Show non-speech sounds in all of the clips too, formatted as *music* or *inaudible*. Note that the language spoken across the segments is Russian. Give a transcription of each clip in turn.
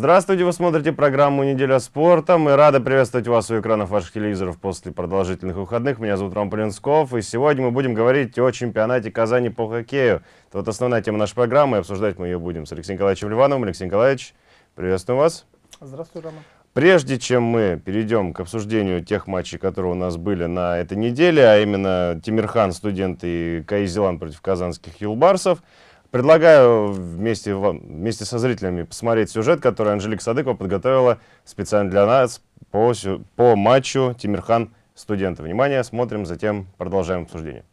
Здравствуйте, вы смотрите программу «Неделя спорта». Мы рады приветствовать вас у экранов ваших телевизоров после продолжительных выходных. Меня зовут Ром Полинсков, и сегодня мы будем говорить о чемпионате Казани по хоккею. Это вот основная тема нашей программы, и обсуждать мы ее будем с Алексеем Николаевичем Ливановым. Алексей Николаевич, приветствую вас. Здравствуй, Рома. Прежде чем мы перейдем к обсуждению тех матчей, которые у нас были на этой неделе, а именно Тимирхан, студенты и КАИ «Зеланд» против казанских юлбарсов, Предлагаю вместе, вместе со зрителями посмотреть сюжет, который Анжелика Садыкова подготовила специально для нас по, по матчу Тимирхан студенты. Внимание, смотрим, затем продолжаем обсуждение.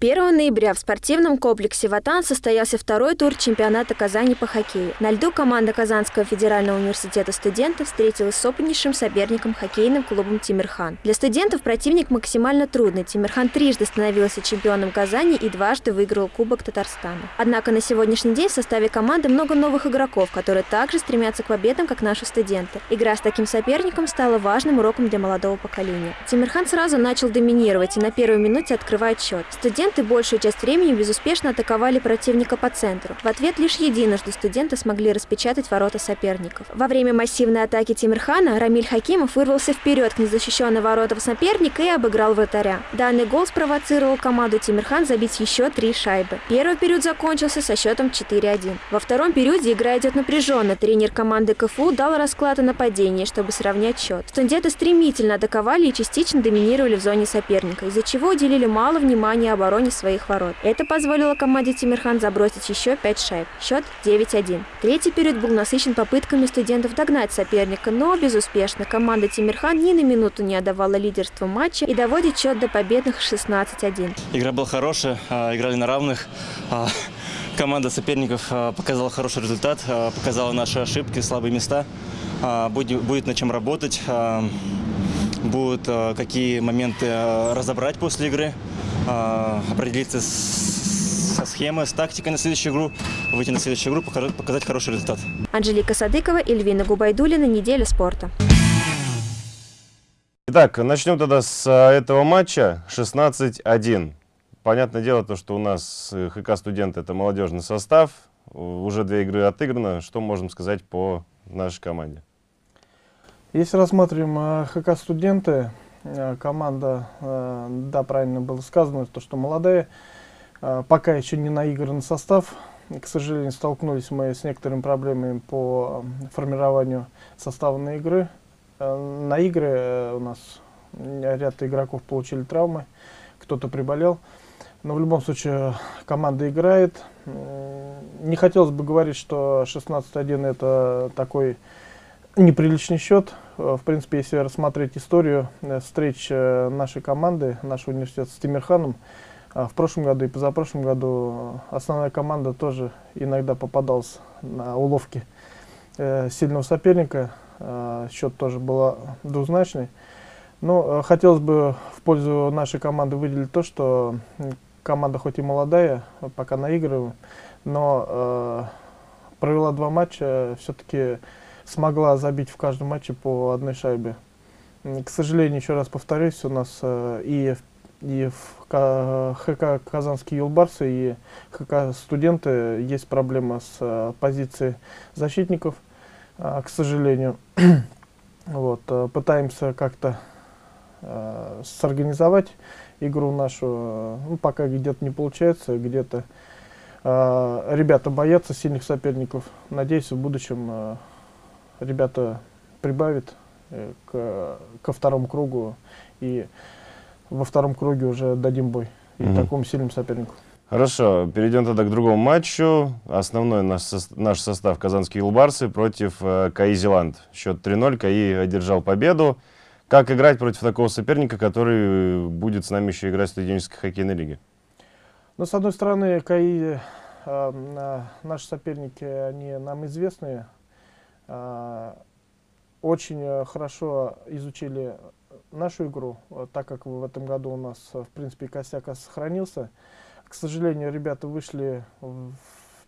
1 ноября в спортивном комплексе «Ватан» состоялся второй тур чемпионата Казани по хоккею. На льду команда Казанского федерального университета студентов встретилась с опытнейшим соперником хоккейным клубом «Тимирхан». Для студентов противник максимально трудный. «Тимирхан» трижды становился чемпионом Казани и дважды выиграл Кубок Татарстана. Однако на сегодняшний день в составе команды много новых игроков, которые также стремятся к победам, как наши студенты. Игра с таким соперником стала важным уроком для молодого поколения. «Тимирхан» сразу начал доминировать и на первой минуте открывает счет. Студент Студенты большую часть времени безуспешно атаковали противника по центру. В ответ лишь единожды студенты смогли распечатать ворота соперников. Во время массивной атаки Тимирхана Рамиль Хакимов вырвался вперед к незащищенным воротам соперника и обыграл вратаря. Данный гол спровоцировал команду Тимирхан забить еще три шайбы. Первый период закончился со счетом 4-1. Во втором периоде игра идет напряженно. Тренер команды КФУ дал расклад о нападении, чтобы сравнять счет. Студенты стремительно атаковали и частично доминировали в зоне соперника, из-за чего уделили мало внимания обороне обороне своих ворот. Это позволило команде Тимирхан забросить еще 5 шайб. Счет 9-1. Третий период был насыщен попытками студентов догнать соперника, но безуспешно. Команда Тимирхан ни на минуту не отдавала лидерство матча и доводит счет до победных 16-1. Игра была хорошая, а, играли на равных. А, команда соперников а, показала хороший результат, показала наши ошибки, слабые места. Будет, будет над чем работать, будут какие моменты разобрать после игры. А, определиться со схемой, с тактикой на следующую игру, выйти на следующую игру, показать хороший результат. Анжелика Садыкова, Эльвина Губайдулина, «Неделя спорта». Итак, начнем тогда с а, этого матча 16-1. Понятное дело, то, что у нас э, ХК «Студенты» — это молодежный состав. Уже две игры отыграно. Что можем сказать по нашей команде? Если рассмотрим а, ХК «Студенты», команда, э, да, правильно было сказано, то, что молодая, э, пока еще не наигран состав. К сожалению, столкнулись мы с некоторыми проблемами по формированию состава на игры. На игры у нас ряд игроков получили травмы, кто-то приболел. Но в любом случае команда играет. Не хотелось бы говорить, что 16-1 это такой неприличный счет. Э, в принципе, если рассмотреть историю э, встреч э, нашей команды, нашего университета с Тимирханом, в прошлом году и позапрошлом году основная команда тоже иногда попадалась на уловки сильного соперника. Счет тоже был двузначный. Но хотелось бы в пользу нашей команды выделить то, что команда хоть и молодая, пока наигрываем, но провела два матча, все-таки смогла забить в каждом матче по одной шайбе. К сожалению, еще раз повторюсь, у нас э, и, и в ХК «Казанские юлбарсы», и ХК «Студенты» есть проблема с э, позицией защитников, э, к сожалению. *clears throat* вот, пытаемся как-то сорганизовать игру нашу, ну, пока где-то не получается, где-то ребята боятся сильных соперников. Надеюсь, в будущем ребята прибавят э, к, ко второму кругу, и во втором круге уже дадим бой угу. такому сильному сопернику. Хорошо, перейдем тогда к другому матчу. Основной наш, наш состав казанские Илбарсы против э, КАИ Зеланд. Счет 3-0, КАИ одержал победу. Как играть против такого соперника, который будет с нами еще играть в студенческой хоккейной лиге? Ну, с одной стороны, КАИ, э, э, наши соперники, они нам известные, очень э, хорошо изучили нашу игру, так как в этом году у нас, в принципе, косяк сохранился. К сожалению, ребята вышли в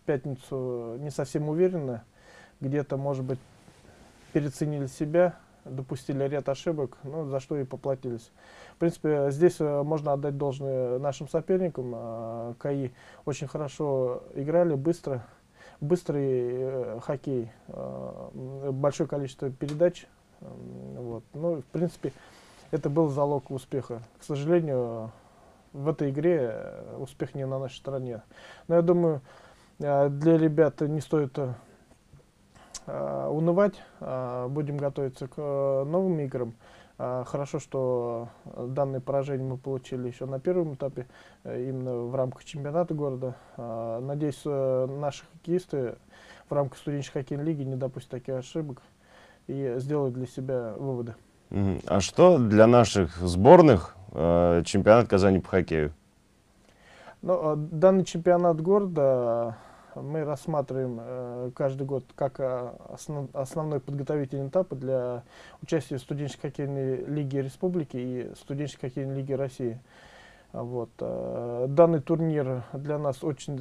пятницу не совсем уверенно, где-то, может быть, переценили себя, допустили ряд ошибок, ну, за что и поплатились. В принципе, здесь э, можно отдать должное нашим соперникам. КАИ очень хорошо играли, быстро, быстрый э, хоккей, э, большое количество передач. Э, вот. Ну, в принципе, это был залог успеха. К сожалению, в этой игре э, успех не на нашей стороне. Но я думаю, для ребят не стоит унывать. Будем готовиться к новым играм. Хорошо, что данное поражение мы получили еще на первом этапе, именно в рамках чемпионата города. Надеюсь, наши хоккеисты в рамках студенческой хоккейной лиги не допустят таких ошибок и сделают для себя выводы. А что для наших сборных э, чемпионат Казани по хоккею? Ну, данный чемпионат города мы рассматриваем э, каждый год как э, основ, основной подготовительный этап для участия в студенческой хоккейной лиге республики и студенческой хоккейной лиге России. Вот. Э, данный турнир для нас очень,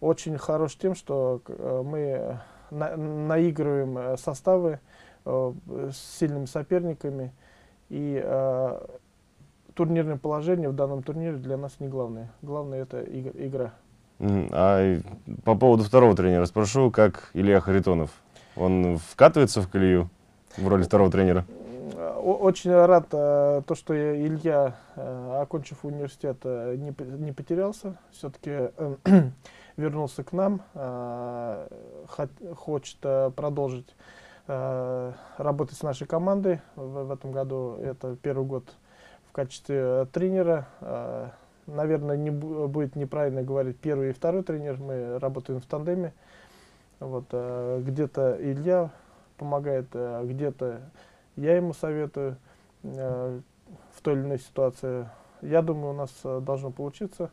очень хорош тем, что мы на, наигрываем составы с сильными соперниками. И турнирное положение в данном турнире для нас не главное. Главное это игра. А по поводу второго тренера спрошу, как Илья Харитонов? Он вкатывается в колею в роли второго тренера? Очень рад, то, что Илья, окончив университет, не, не потерялся. Все-таки *clears throat* вернулся к нам, э, хочет э, продолжить э, работать с нашей командой в, этом году. Это первый год качестве тренера. Наверное, не будет неправильно говорить первый и второй тренер. Мы работаем в тандеме. Вот, где-то Илья помогает, где-то я ему советую в той или иной ситуации. Я думаю, у нас должно получиться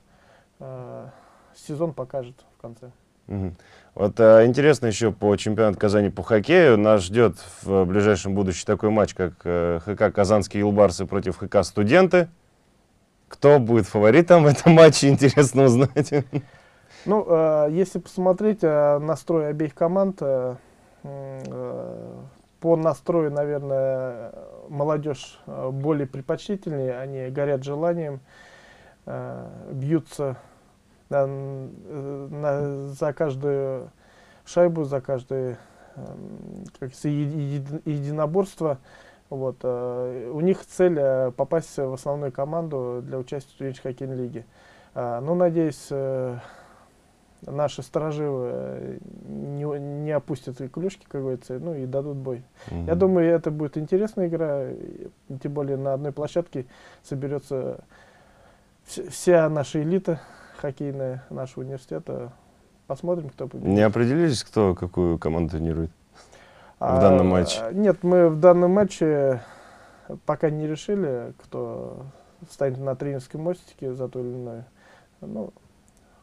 сезон покажет в конце. Вот а, интересно еще по чемпионату Казани по хоккею. Нас ждет в ближайшем будущем такой матч, как э, ХК «Казанские Илбарсы» против ХК «Студенты». Кто будет фаворитом в этом матче, *laughs* интересно узнать. Ну, э, если посмотреть э, настрой обеих команд, э, э, по настрою, наверное, молодежь э, более предпочтительнее, они горят желанием, э, бьются да, на, за каждую шайбу, за каждое как единоборство. Вот, э, у них цель э, попасть в основную команду для участия в студенческой хоккейной лиге. Э, ну, надеюсь, э, наши стороживы не, не опустят клюшки, как говорится, ну и дадут бой. Mm -hmm. Я думаю, это будет интересная игра, тем более на одной площадке соберется вся наша элита хоккейная нашего университета. Посмотрим, кто победит. Не определились, кто какую команду тренирует а, в данном матче? Нет, мы в данном матче пока не решили, кто станет на тренерском мостике за то или иное. Ну,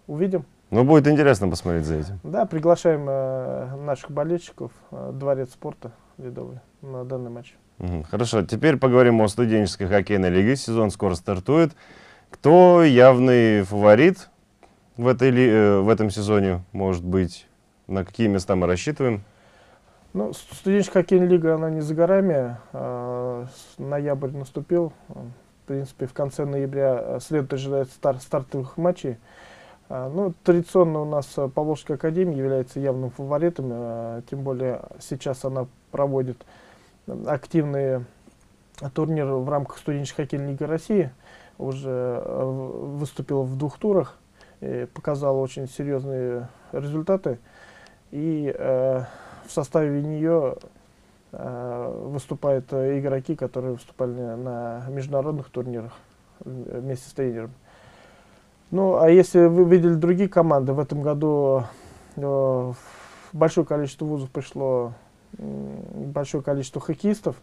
увидим. Ну, будет интересно посмотреть за этим. Да, приглашаем э, наших болельщиков, э, Дворец спорта ледовый, на данный матч. Угу, хорошо, теперь поговорим о студенческой хоккейной лиге. Сезон скоро стартует. Кто явный фаворит в, этой, э, в этом сезоне, может быть? На какие места мы рассчитываем? Ну, студенческая хоккейная лига, она не за горами. А, ноябрь наступил. В принципе, в конце ноября э, следует ожидать старт, стартовых матчей. А, ну, традиционно у нас Поволжская академия является явным фаворитом. А, тем более сейчас она проводит активные турниры в рамках студенческой хоккейной лиги России уже выступила в двух турах, показала очень серьезные результаты. И э, в составе нее э, выступают игроки, которые выступали на международных турнирах э, вместе с тренером. Ну, а если вы видели другие команды, в этом году э, большое количество вузов пришло, э, большое количество хоккеистов,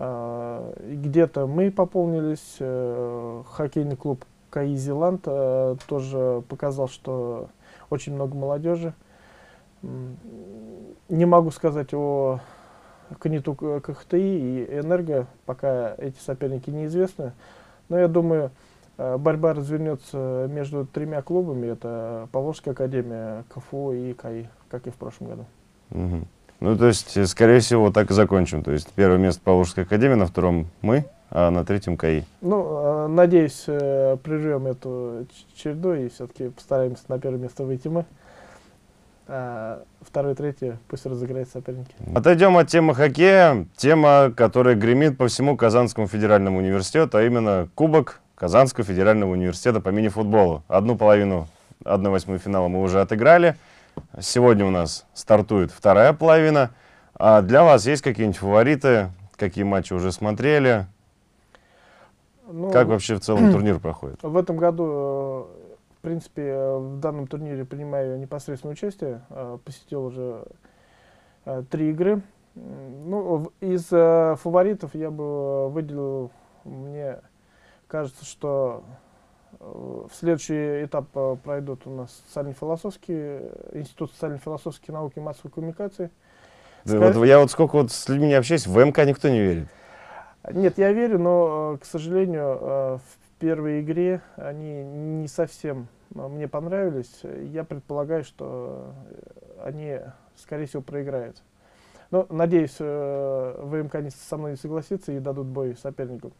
а, где-то мы пополнились, э, хоккейный клуб КАИ Зеланд э, тоже показал, что очень много молодежи. Не могу сказать о КНИТУ КХТИ и Энерго, пока эти соперники неизвестны. Но я думаю, э, борьба развернется между тремя клубами. Это Поволжская академия, КФУ и КАИ, как и в прошлом году. Угу. Ну, то есть, скорее всего, так и закончим. То есть, первое место Поволжская академия, на втором мы. А, на третьем КАИ. Ну, э, надеюсь, э, прервем эту череду и все-таки постараемся на первое место выйти мы. А второе, третье пусть разыграет соперники. Отойдем от темы хоккея. Тема, которая гремит по всему Казанскому федеральному университету, а именно Кубок Казанского федерального университета по мини-футболу. Одну половину, одну восьмую финала мы уже отыграли. Сегодня у нас стартует вторая половина. А для вас есть какие-нибудь фавориты? Какие матчи уже смотрели? Ну, Как вообще в целом *clears throat* турнир проходит? В этом году, э, в принципе, э, в данном турнире принимаю непосредственное участие. Э, Посетил уже три игры. Ну, из фаворитов я бы выделил, мне кажется, что в следующий этап пройдут у нас социально-философские, Институт социально-философских наук и массовой коммуникации. Да Скажи- вот я вот сколько вот с людьми не общаюсь, в МК никто не верит. Нет, я верю, но, э, к сожалению, э, в первой игре они не совсем э, мне понравились. Я предполагаю, что они, скорее всего, проиграют. Но, надеюсь, э, ВМК со мной не согласится и дадут бой сопернику.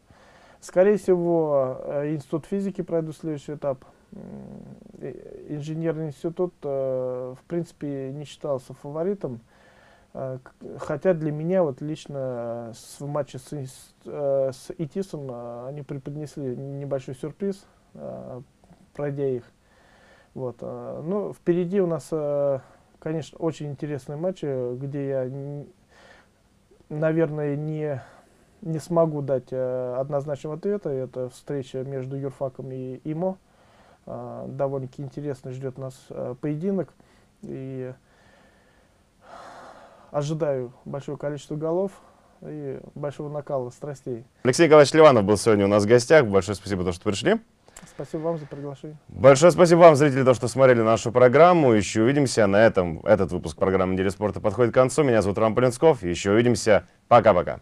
Скорее всего, Институт физики пройдут следующий этап. Инженерный институт, в принципе, не считался фаворитом. Э, Хотя для меня вот лично э, с- в матче с, инс- э, с ИТИСом они преподнесли небольшой сюрприз, пройдя их. Вот. э, Ну, впереди у нас, конечно, очень интересные матчи, где я, наверное, не, не смогу дать однозначного ответа. Это встреча между юрфаком и ИМО. Довольно-таки интересно ждет нас поединок. И ожидаю большое количество голов и большого накала страстей. Алексей Николаевич Ливанов был сегодня у нас в гостях. Большое спасибо, то, что пришли. Спасибо вам за приглашение. Большое спасибо вам, зрители, то, что смотрели нашу программу. Еще увидимся. На этом этот выпуск программы «Неделя спорта» подходит к концу. Меня зовут Роман Полинсков. Еще увидимся. Пока-пока.